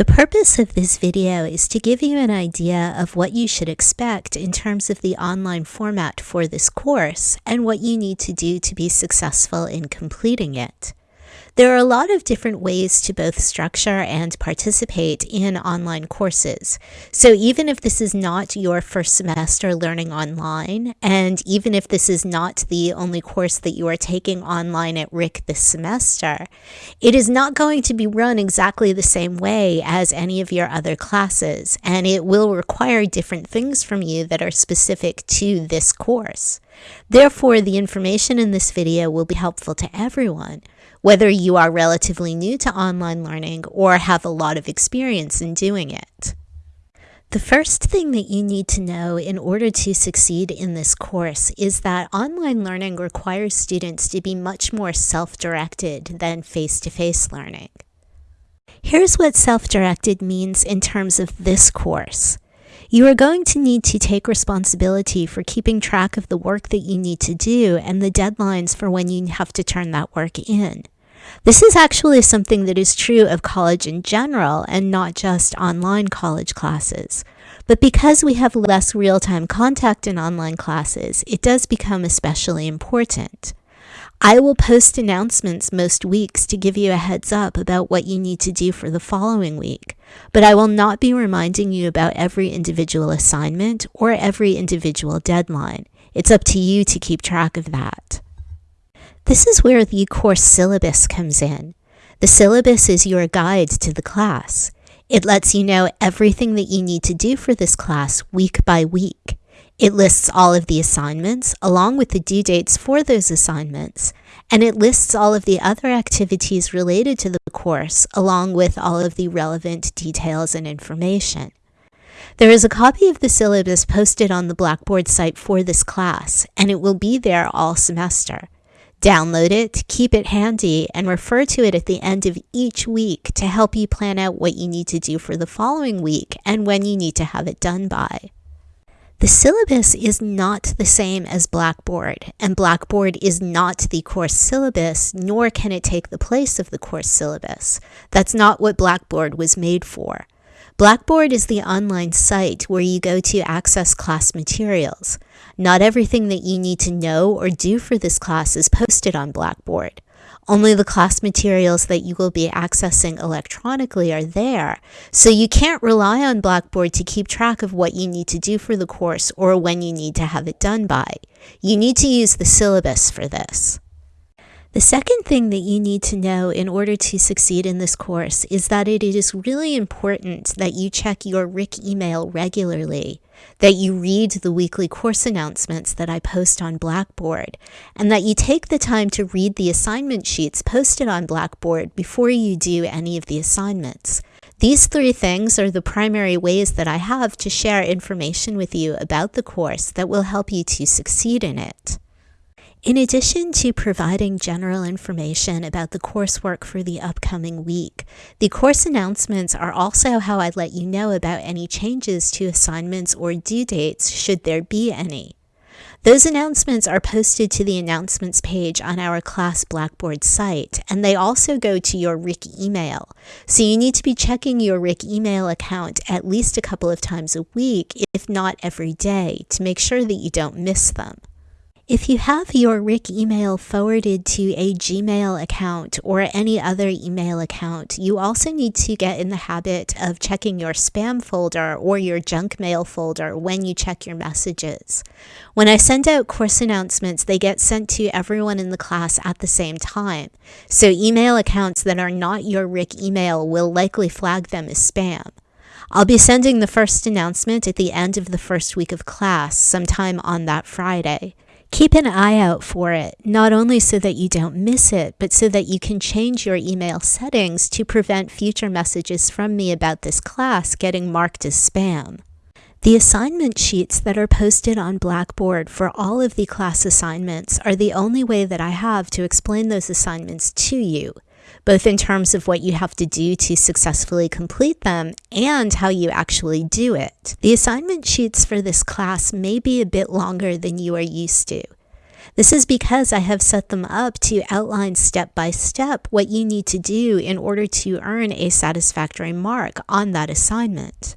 The purpose of this video is to give you an idea of what you should expect in terms of the online format for this course and what you need to do to be successful in completing it. There are a lot of different ways to both structure and participate in online courses. So even if this is not your first semester learning online, and even if this is not the only course that you are taking online at RIC this semester, it is not going to be run exactly the same way as any of your other classes, and it will require different things from you that are specific to this course. Therefore, the information in this video will be helpful to everyone, whether you are relatively new to online learning or have a lot of experience in doing it. The first thing that you need to know in order to succeed in this course is that online learning requires students to be much more self-directed than face-to-face learning. Here's what self-directed means in terms of this course. You are going to need to take responsibility for keeping track of the work that you need to do and the deadlines for when you have to turn that work in. This is actually something that is true of college in general and not just online college classes. But because we have less real-time contact in online classes, it does become especially important. I will post announcements most weeks to give you a heads up about what you need to do for the following week, but I will not be reminding you about every individual assignment or every individual deadline. It's up to you to keep track of that. This is where the course syllabus comes in. The syllabus is your guide to the class. It lets you know everything that you need to do for this class week by week. It lists all of the assignments along with the due dates for those assignments, and it lists all of the other activities related to the course along with all of the relevant details and information. There is a copy of the syllabus posted on the Blackboard site for this class, and it will be there all semester. Download it, keep it handy, and refer to it at the end of each week to help you plan out what you need to do for the following week and when you need to have it done by. The syllabus is not the same as Blackboard, and Blackboard is not the course syllabus, nor can it take the place of the course syllabus. That's not what Blackboard was made for. Blackboard is the online site where you go to access class materials. Not everything that you need to know or do for this class is posted on Blackboard. Only the class materials that you will be accessing electronically are there, so you can't rely on Blackboard to keep track of what you need to do for the course or when you need to have it done by. You need to use the syllabus for this. The second thing that you need to know in order to succeed in this course is that it is really important that you check your RIC email regularly, that you read the weekly course announcements that I post on Blackboard, and that you take the time to read the assignment sheets posted on Blackboard before you do any of the assignments. These three things are the primary ways that I have to share information with you about the course that will help you to succeed in it. In addition to providing general information about the coursework for the upcoming week, the course announcements are also how I let you know about any changes to assignments or due dates should there be any. Those announcements are posted to the announcements page on our class Blackboard site, and they also go to your RIC email. So you need to be checking your RIC email account at least a couple of times a week, if not every day, to make sure that you don't miss them. If you have your RIC email forwarded to a Gmail account or any other email account, you also need to get in the habit of checking your spam folder or your junk mail folder when you check your messages. When I send out course announcements, they get sent to everyone in the class at the same time. So email accounts that are not your RIC email will likely flag them as spam. I'll be sending the first announcement at the end of the first week of class, sometime on that Friday. Keep an eye out for it, not only so that you don't miss it, but so that you can change your email settings to prevent future messages from me about this class getting marked as spam. The assignment sheets that are posted on Blackboard for all of the class assignments are the only way that I have to explain those assignments to you both in terms of what you have to do to successfully complete them and how you actually do it. The assignment sheets for this class may be a bit longer than you are used to. This is because I have set them up to outline step by step what you need to do in order to earn a satisfactory mark on that assignment.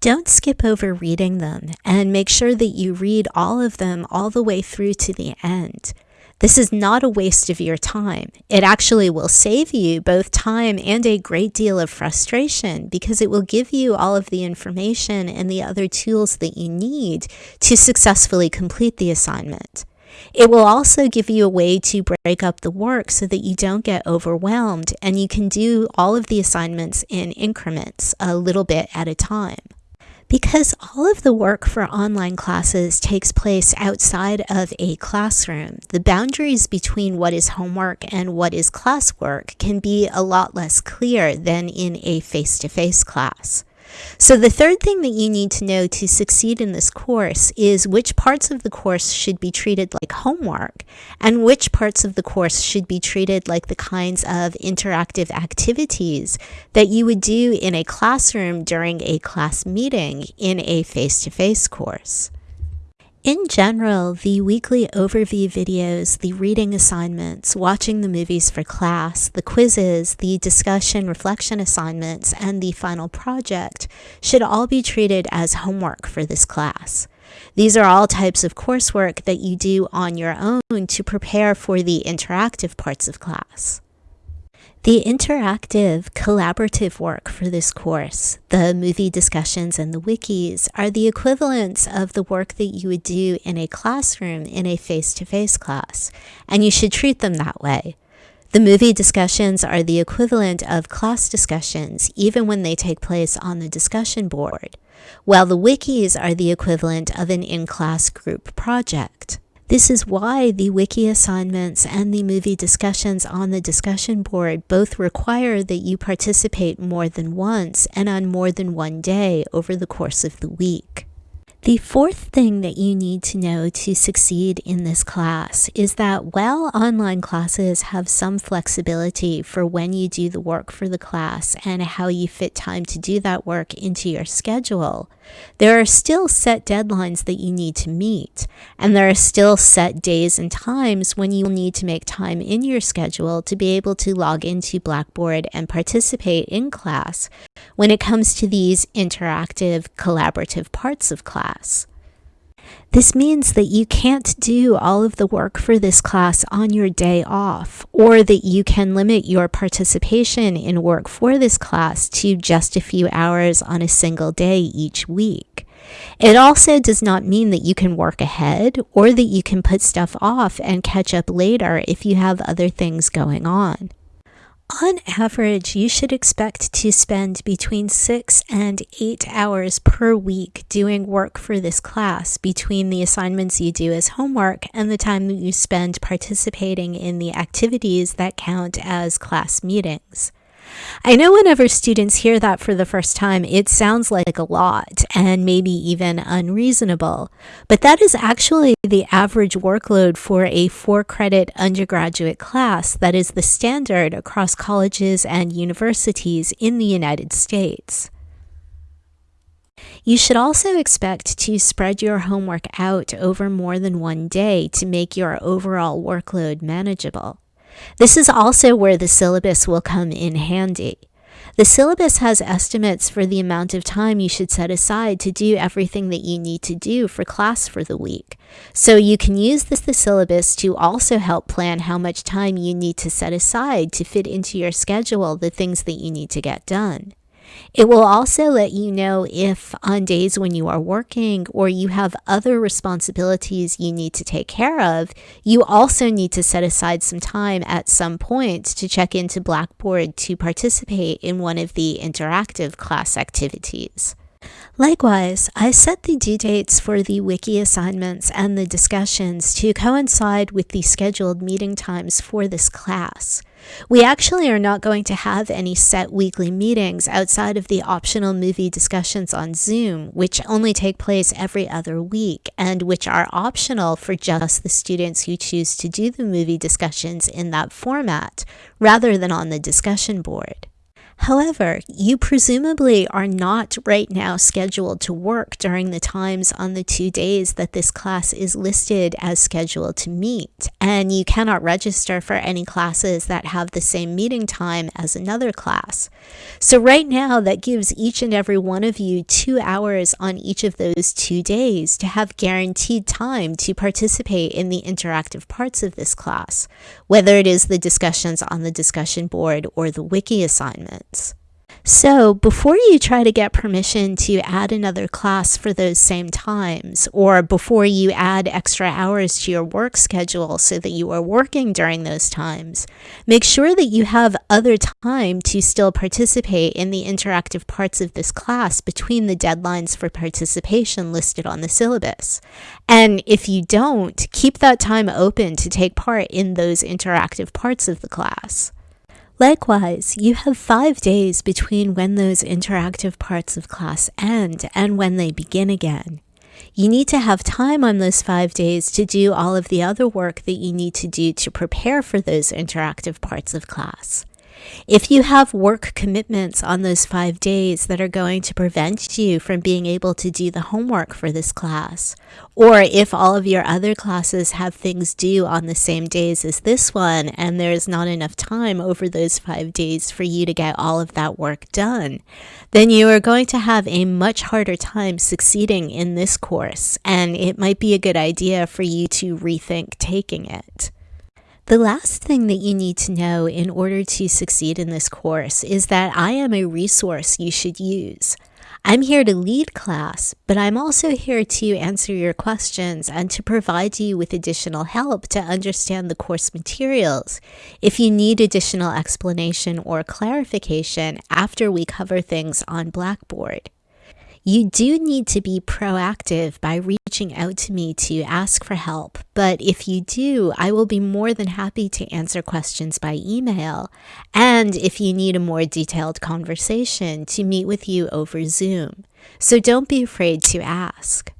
Don't skip over reading them and make sure that you read all of them all the way through to the end. This is not a waste of your time. It actually will save you both time and a great deal of frustration because it will give you all of the information and the other tools that you need to successfully complete the assignment. It will also give you a way to break up the work so that you don't get overwhelmed and you can do all of the assignments in increments a little bit at a time. Because all of the work for online classes takes place outside of a classroom, the boundaries between what is homework and what is classwork can be a lot less clear than in a face-to-face -face class. So the third thing that you need to know to succeed in this course is which parts of the course should be treated like homework and which parts of the course should be treated like the kinds of interactive activities that you would do in a classroom during a class meeting in a face-to-face -face course. In general, the weekly overview videos, the reading assignments, watching the movies for class, the quizzes, the discussion reflection assignments, and the final project should all be treated as homework for this class. These are all types of coursework that you do on your own to prepare for the interactive parts of class. The interactive, collaborative work for this course, the movie discussions and the wikis, are the equivalents of the work that you would do in a classroom in a face-to-face -face class, and you should treat them that way. The movie discussions are the equivalent of class discussions, even when they take place on the discussion board, while the wikis are the equivalent of an in-class group project. This is why the wiki assignments and the movie discussions on the discussion board both require that you participate more than once and on more than one day over the course of the week. The fourth thing that you need to know to succeed in this class is that while online classes have some flexibility for when you do the work for the class and how you fit time to do that work into your schedule, there are still set deadlines that you need to meet, and there are still set days and times when you will need to make time in your schedule to be able to log into Blackboard and participate in class when it comes to these interactive, collaborative parts of class. This means that you can't do all of the work for this class on your day off, or that you can limit your participation in work for this class to just a few hours on a single day each week. It also does not mean that you can work ahead or that you can put stuff off and catch up later if you have other things going on. On average, you should expect to spend between six and eight hours per week doing work for this class between the assignments you do as homework and the time that you spend participating in the activities that count as class meetings. I know whenever students hear that for the first time, it sounds like a lot and maybe even unreasonable, but that is actually the average workload for a four credit undergraduate class that is the standard across colleges and universities in the United States. You should also expect to spread your homework out over more than one day to make your overall workload manageable. This is also where the syllabus will come in handy. The syllabus has estimates for the amount of time you should set aside to do everything that you need to do for class for the week. So you can use this the syllabus to also help plan how much time you need to set aside to fit into your schedule the things that you need to get done. It will also let you know if on days when you are working or you have other responsibilities you need to take care of, you also need to set aside some time at some point to check into Blackboard to participate in one of the interactive class activities. Likewise, I set the due dates for the wiki assignments and the discussions to coincide with the scheduled meeting times for this class. We actually are not going to have any set weekly meetings outside of the optional movie discussions on Zoom, which only take place every other week and which are optional for just the students who choose to do the movie discussions in that format rather than on the discussion board. However, you presumably are not right now scheduled to work during the times on the two days that this class is listed as scheduled to meet, and you cannot register for any classes that have the same meeting time as another class. So right now, that gives each and every one of you two hours on each of those two days to have guaranteed time to participate in the interactive parts of this class, whether it is the discussions on the discussion board or the wiki So before you try to get permission to add another class for those same times, or before you add extra hours to your work schedule so that you are working during those times, make sure that you have other time to still participate in the interactive parts of this class between the deadlines for participation listed on the syllabus. And if you don't, keep that time open to take part in those interactive parts of the class. Likewise, you have five days between when those interactive parts of class end and when they begin again. You need to have time on those five days to do all of the other work that you need to do to prepare for those interactive parts of class. If you have work commitments on those five days that are going to prevent you from being able to do the homework for this class, or if all of your other classes have things due on the same days as this one and there's not enough time over those five days for you to get all of that work done, then you are going to have a much harder time succeeding in this course, and it might be a good idea for you to rethink taking it. The last thing that you need to know in order to succeed in this course is that I am a resource you should use. I'm here to lead class, but I'm also here to answer your questions and to provide you with additional help to understand the course materials if you need additional explanation or clarification after we cover things on Blackboard. You do need to be proactive by reaching out to me to ask for help, but if you do, I will be more than happy to answer questions by email. And if you need a more detailed conversation, to meet with you over Zoom. So don't be afraid to ask.